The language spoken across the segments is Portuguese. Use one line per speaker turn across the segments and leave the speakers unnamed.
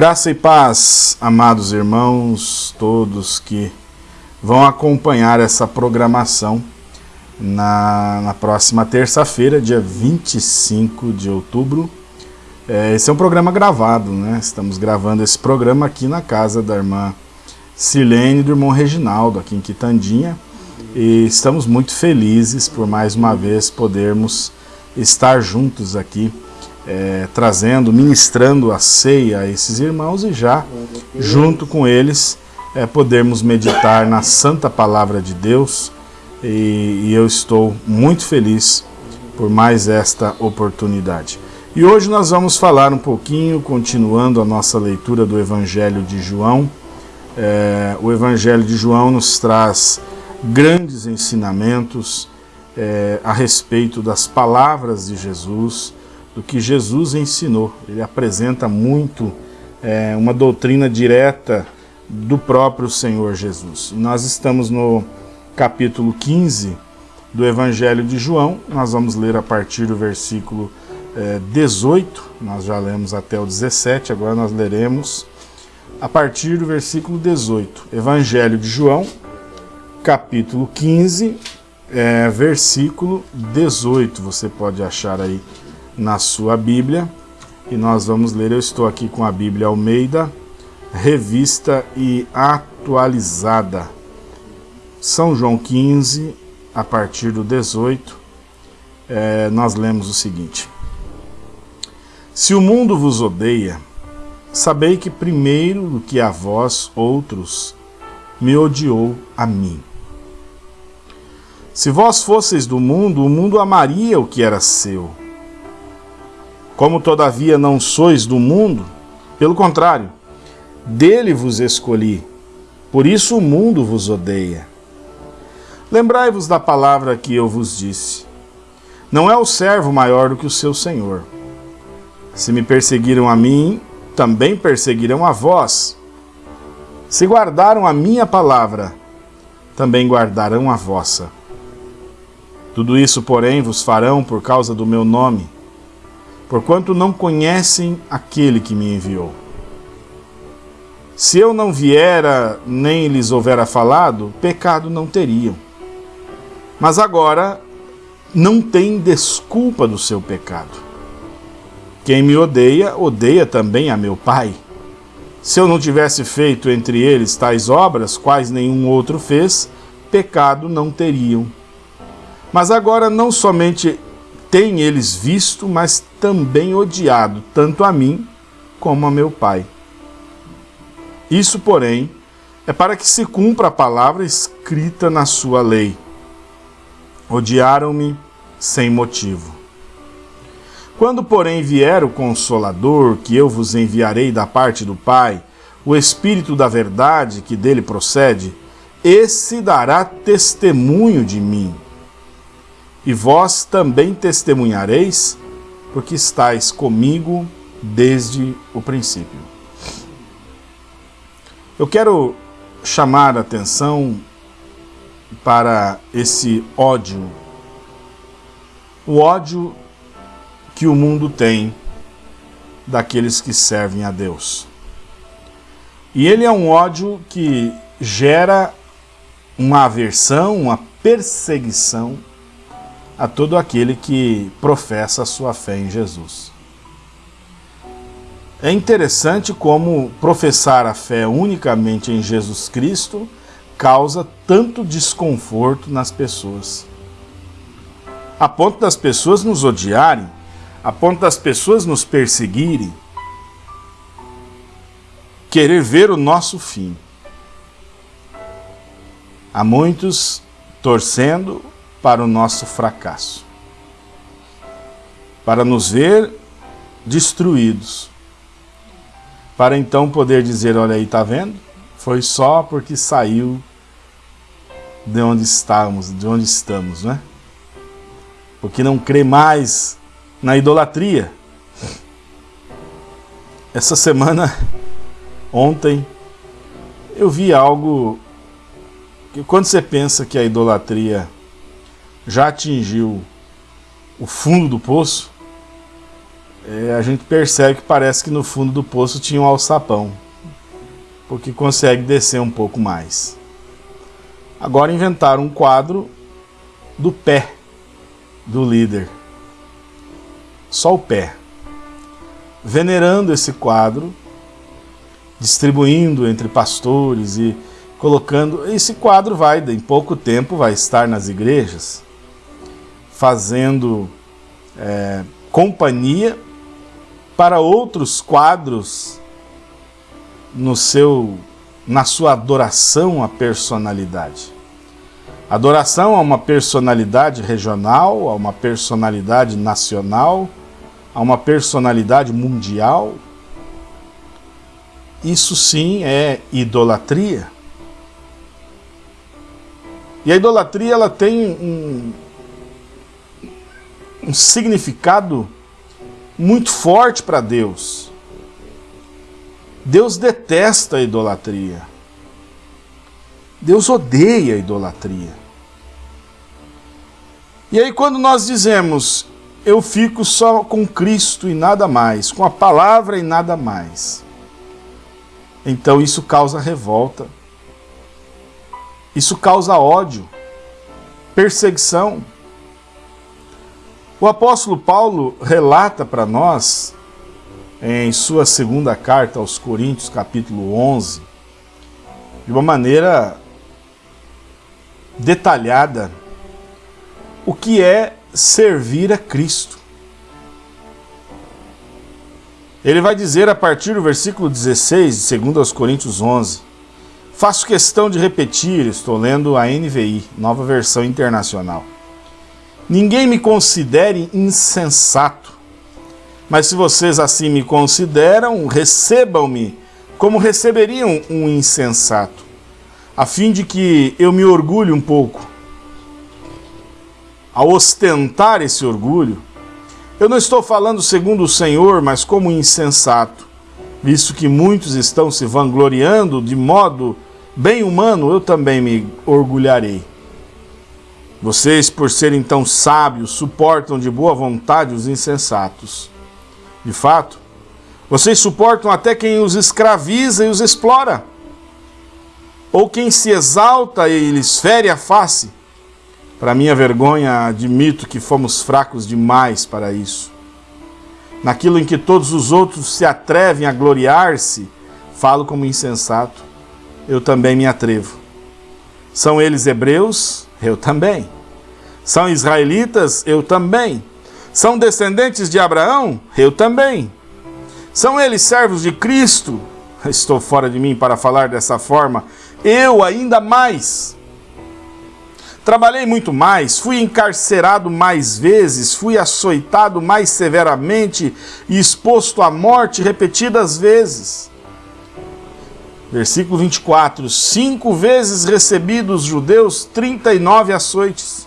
Graça e paz, amados irmãos, todos que vão acompanhar essa programação na, na próxima terça-feira, dia 25 de outubro. É, esse é um programa gravado, né? Estamos gravando esse programa aqui na casa da irmã Silene e do irmão Reginaldo, aqui em Quitandinha. E estamos muito felizes por mais uma vez podermos estar juntos aqui é, trazendo, ministrando a ceia a esses irmãos e já, junto com eles, é, podermos meditar na santa palavra de Deus e, e eu estou muito feliz por mais esta oportunidade. E hoje nós vamos falar um pouquinho, continuando a nossa leitura do Evangelho de João. É, o Evangelho de João nos traz grandes ensinamentos é, a respeito das palavras de Jesus, do que Jesus ensinou. Ele apresenta muito é, uma doutrina direta do próprio Senhor Jesus. nós estamos no capítulo 15 do Evangelho de João, nós vamos ler a partir do versículo é, 18, nós já lemos até o 17, agora nós leremos a partir do versículo 18. Evangelho de João, capítulo 15, é, versículo 18, você pode achar aí na sua Bíblia e nós vamos ler. Eu estou aqui com a Bíblia Almeida, revista e atualizada. São João 15, a partir do 18, é, nós lemos o seguinte: Se o mundo vos odeia, sabei que primeiro do que a vós outros me odiou a mim. Se vós fosseis do mundo, o mundo amaria o que era seu. Como todavia não sois do mundo, pelo contrário, dele vos escolhi, por isso o mundo vos odeia. Lembrai-vos da palavra que eu vos disse. Não é o servo maior do que o seu senhor. Se me perseguiram a mim, também perseguirão a vós. Se guardaram a minha palavra, também guardarão a vossa. Tudo isso, porém, vos farão por causa do meu nome porquanto não conhecem aquele que me enviou. Se eu não viera, nem lhes houvera falado, pecado não teriam. Mas agora não tem desculpa do seu pecado. Quem me odeia, odeia também a meu Pai. Se eu não tivesse feito entre eles tais obras, quais nenhum outro fez, pecado não teriam. Mas agora não somente têm eles visto, mas também odiado, tanto a mim como a meu Pai. Isso, porém, é para que se cumpra a palavra escrita na sua lei. Odiaram-me sem motivo. Quando, porém, vier o Consolador, que eu vos enviarei da parte do Pai, o Espírito da Verdade que dele procede, esse dará testemunho de mim e vós também testemunhareis, porque estáis comigo desde o princípio. Eu quero chamar a atenção para esse ódio, o ódio que o mundo tem daqueles que servem a Deus. E ele é um ódio que gera uma aversão, uma perseguição a todo aquele que professa a sua fé em Jesus. É interessante como professar a fé unicamente em Jesus Cristo causa tanto desconforto nas pessoas. A ponto das pessoas nos odiarem, a ponto das pessoas nos perseguirem, querer ver o nosso fim. Há muitos torcendo para o nosso fracasso, para nos ver destruídos, para então poder dizer, olha aí, tá vendo? Foi só porque saiu de onde estávamos, de onde estamos, né? Porque não crê mais na idolatria. Essa semana, ontem, eu vi algo que quando você pensa que a idolatria já atingiu o fundo do poço, é, a gente percebe que parece que no fundo do poço tinha um alçapão, porque consegue descer um pouco mais. Agora inventaram um quadro do pé do líder. Só o pé. Venerando esse quadro, distribuindo entre pastores e colocando. Esse quadro vai, em pouco tempo, vai estar nas igrejas, fazendo é, companhia para outros quadros no seu, na sua adoração à personalidade. Adoração a uma personalidade regional, a uma personalidade nacional, a uma personalidade mundial. Isso sim é idolatria. E a idolatria ela tem um, um significado muito forte para Deus. Deus detesta a idolatria. Deus odeia a idolatria. E aí quando nós dizemos, eu fico só com Cristo e nada mais, com a palavra e nada mais, então isso causa revolta, isso causa ódio, perseguição. O apóstolo Paulo relata para nós, em sua segunda carta aos Coríntios, capítulo 11, de uma maneira detalhada, o que é servir a Cristo. Ele vai dizer a partir do versículo 16, de 2 Coríntios 11, Faço questão de repetir, estou lendo a NVI, nova versão internacional. Ninguém me considere insensato, mas se vocês assim me consideram, recebam-me como receberiam um insensato, a fim de que eu me orgulhe um pouco. Ao ostentar esse orgulho, eu não estou falando segundo o Senhor, mas como insensato, visto que muitos estão se vangloriando de modo bem humano, eu também me orgulharei. Vocês, por serem tão sábios, suportam de boa vontade os insensatos. De fato, vocês suportam até quem os escraviza e os explora, ou quem se exalta e lhes fere a face. Para minha vergonha, admito que fomos fracos demais para isso. Naquilo em que todos os outros se atrevem a gloriar-se, falo como insensato eu também me atrevo. São eles hebreus? Eu também. São israelitas? Eu também. São descendentes de Abraão? Eu também. São eles servos de Cristo? Estou fora de mim para falar dessa forma. Eu ainda mais. Trabalhei muito mais, fui encarcerado mais vezes, fui açoitado mais severamente e exposto à morte repetidas vezes. Versículo 24: Cinco vezes recebi dos judeus 39 açoites.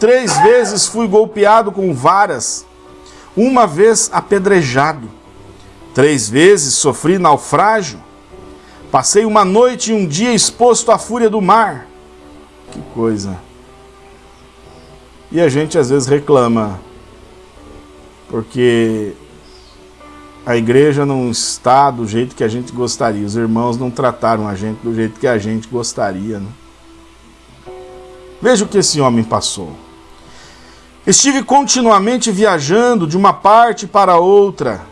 Três vezes fui golpeado com varas, uma vez apedrejado. Três vezes sofri naufrágio. Passei uma noite e um dia exposto à fúria do mar. Que coisa. E a gente às vezes reclama, porque a igreja não está do jeito que a gente gostaria. Os irmãos não trataram a gente do jeito que a gente gostaria. Né? Veja o que esse homem passou. Estive continuamente viajando de uma parte para outra.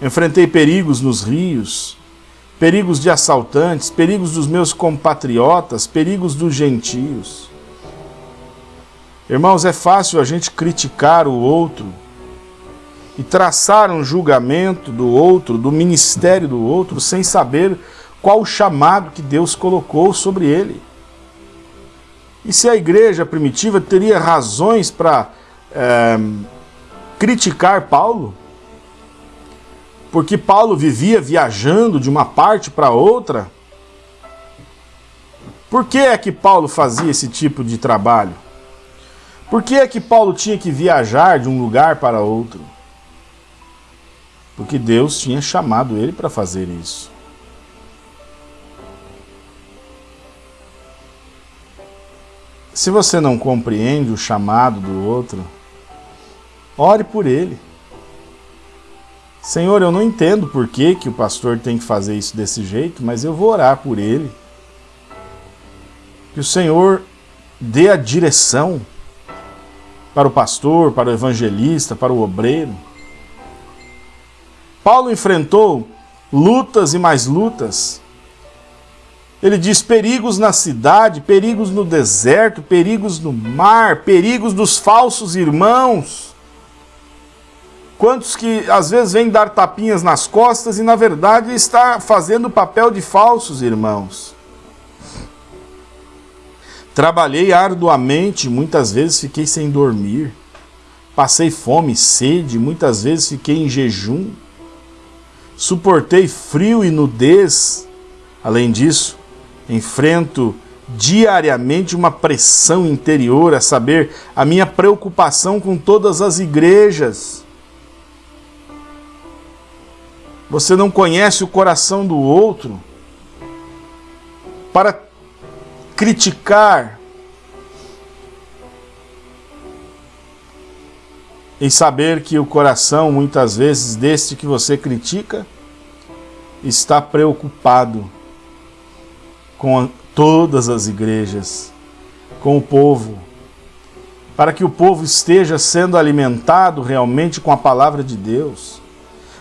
Enfrentei perigos nos rios, perigos de assaltantes, perigos dos meus compatriotas, perigos dos gentios. Irmãos, é fácil a gente criticar o outro, e traçar um julgamento do outro, do ministério do outro, sem saber qual o chamado que Deus colocou sobre ele. E se a igreja primitiva teria razões para é, criticar Paulo? Porque Paulo vivia viajando de uma parte para outra? Por que é que Paulo fazia esse tipo de trabalho? Por que é que Paulo tinha que viajar de um lugar para outro? porque Deus tinha chamado ele para fazer isso. Se você não compreende o chamado do outro, Ore por ele. Senhor, eu não entendo por que, que o pastor tem que fazer isso desse jeito, mas eu vou orar por ele. Que o Senhor dê a direção para o pastor, para o evangelista, para o obreiro. Paulo enfrentou lutas e mais lutas. Ele diz perigos na cidade, perigos no deserto, perigos no mar, perigos dos falsos irmãos. Quantos que às vezes vêm dar tapinhas nas costas e na verdade está fazendo o papel de falsos irmãos. Trabalhei arduamente, muitas vezes fiquei sem dormir. Passei fome, sede, muitas vezes fiquei em jejum. Suportei frio e nudez. Além disso, enfrento diariamente uma pressão interior, a saber, a minha preocupação com todas as igrejas. Você não conhece o coração do outro para criticar e saber que o coração, muitas vezes, deste que você critica, está preocupado com todas as igrejas, com o povo, para que o povo esteja sendo alimentado realmente com a palavra de Deus,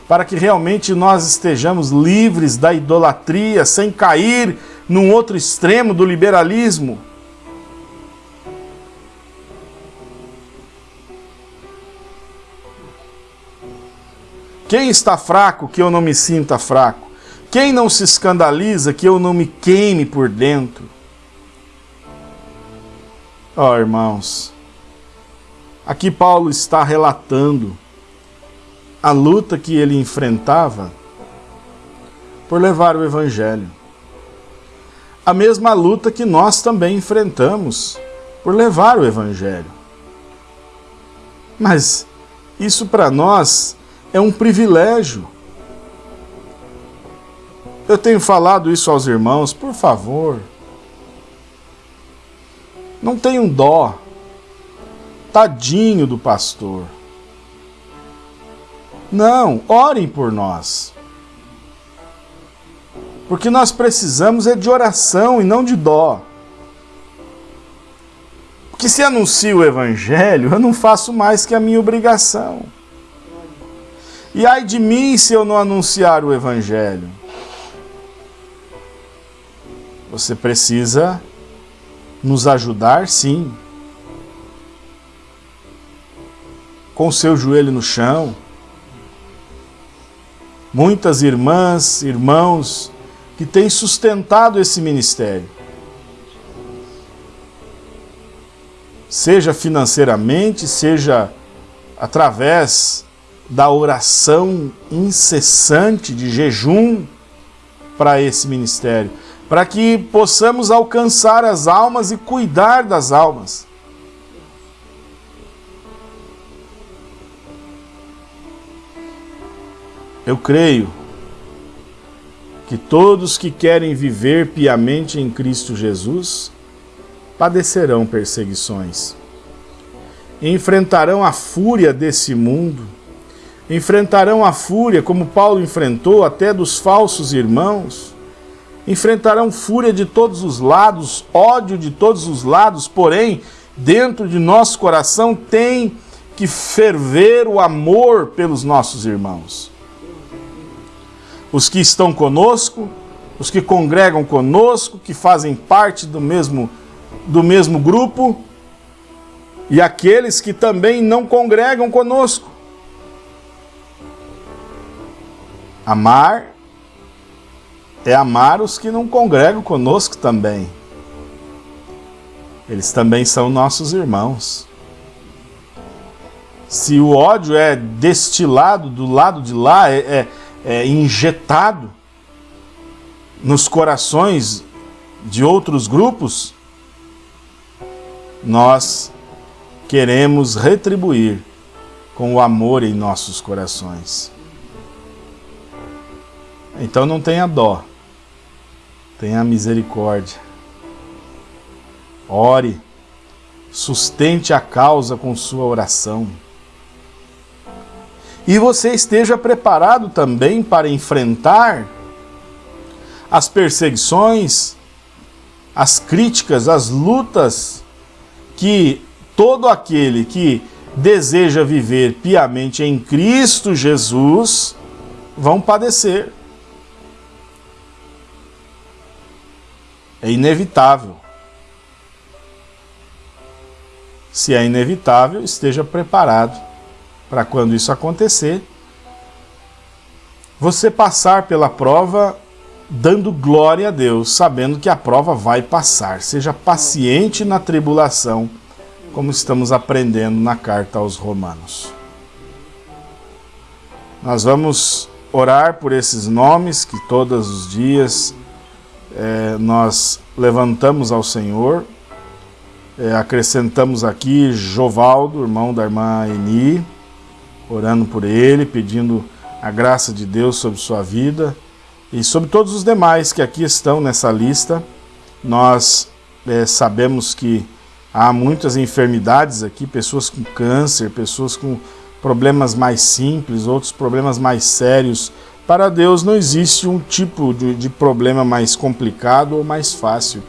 para que realmente nós estejamos livres da idolatria, sem cair num outro extremo do liberalismo. Quem está fraco que eu não me sinta fraco? Quem não se escandaliza que eu não me queime por dentro? Ó oh, irmãos, aqui Paulo está relatando a luta que ele enfrentava por levar o Evangelho a mesma luta que nós também enfrentamos por levar o Evangelho. Mas isso para nós é um privilégio. Eu tenho falado isso aos irmãos, por favor. Não tenham dó. Tadinho do pastor. Não, orem por nós. Porque nós precisamos é de oração e não de dó. Porque se anuncio o evangelho, eu não faço mais que a minha obrigação. E ai de mim se eu não anunciar o evangelho. Você precisa nos ajudar, sim. Com seu joelho no chão. Muitas irmãs, irmãos, que tem sustentado esse ministério. Seja financeiramente, seja através da oração incessante de jejum para esse ministério, para que possamos alcançar as almas e cuidar das almas. Eu creio que todos que querem viver piamente em Cristo Jesus padecerão perseguições. Enfrentarão a fúria desse mundo, enfrentarão a fúria, como Paulo enfrentou, até dos falsos irmãos, enfrentarão fúria de todos os lados, ódio de todos os lados, porém, dentro de nosso coração tem que ferver o amor pelos nossos irmãos os que estão conosco, os que congregam conosco, que fazem parte do mesmo, do mesmo grupo, e aqueles que também não congregam conosco. Amar é amar os que não congregam conosco também. Eles também são nossos irmãos. Se o ódio é destilado do lado de lá, é, é é, injetado nos corações de outros grupos, nós queremos retribuir com o amor em nossos corações. Então não tenha dó, tenha misericórdia. Ore, sustente a causa com sua oração. e você esteja preparado também para enfrentar as perseguições, as críticas, as lutas que todo aquele que deseja viver piamente em Cristo Jesus vão padecer. É inevitável. Se é inevitável, esteja preparado para quando isso acontecer, você passar pela prova dando glória a Deus, sabendo que a prova vai passar. Seja paciente na tribulação, como estamos aprendendo na carta aos Romanos. Nós vamos orar por esses nomes que todos os dias é, nós levantamos ao Senhor. É, acrescentamos aqui Jovaldo, irmão da irmã Eni, orando por ele, pedindo a graça de Deus sobre sua vida e sobre todos os demais que aqui estão nessa lista. Nós é, sabemos que há muitas enfermidades aqui, pessoas com câncer, pessoas com problemas mais simples, outros problemas mais sérios. Para Deus não existe um tipo de, de problema mais complicado ou mais fácil.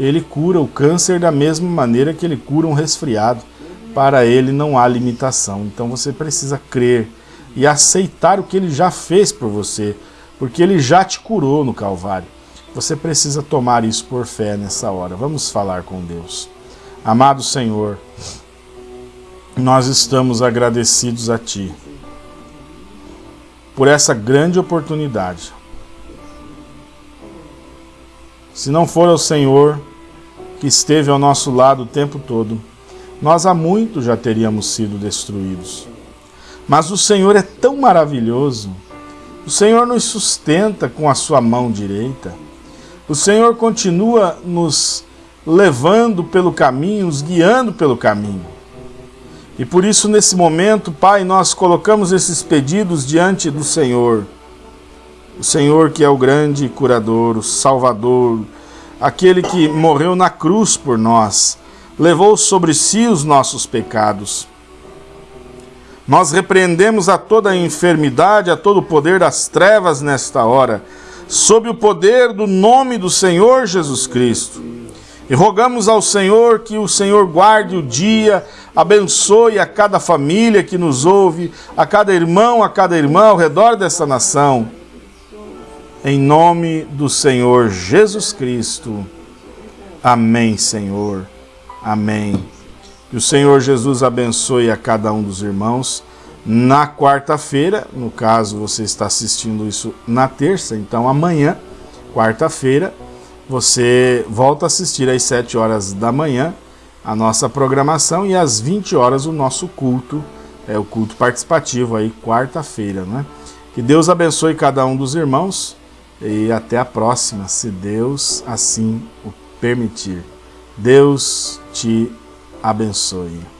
Ele cura o câncer da mesma maneira que ele cura um resfriado para ele não há limitação. Então você precisa crer e aceitar o que ele já fez por você, porque ele já te curou no Calvário. Você precisa tomar isso por fé nessa hora. Vamos falar com Deus. Amado Senhor, nós estamos agradecidos a Ti por essa grande oportunidade. Se não for o Senhor que esteve ao nosso lado o tempo todo, nós há muito já teríamos sido destruídos. Mas o Senhor é tão maravilhoso, o Senhor nos sustenta com a sua mão direita, o Senhor continua nos levando pelo caminho, nos guiando pelo caminho. E por isso, nesse momento, Pai, nós colocamos esses pedidos diante do Senhor. O Senhor que é o grande curador, o Salvador, aquele que morreu na cruz por nós, levou sobre si os nossos pecados. Nós repreendemos a toda a enfermidade, a todo o poder das trevas nesta hora, sob o poder do nome do Senhor Jesus Cristo. E rogamos ao Senhor que o Senhor guarde o dia, abençoe a cada família que nos ouve, a cada irmão, a cada irmã ao redor dessa nação. Em nome do Senhor Jesus Cristo. Amém, Senhor. Amém. Que o Senhor Jesus abençoe a cada um dos irmãos. Na quarta-feira, no caso você está assistindo isso na terça, então amanhã, quarta-feira, você volta a assistir às 7 horas da manhã a nossa programação e às 20 horas o nosso culto, é o culto participativo aí, quarta-feira, né? Que Deus abençoe cada um dos irmãos e até a próxima, se Deus assim o permitir. Deus te abençoe.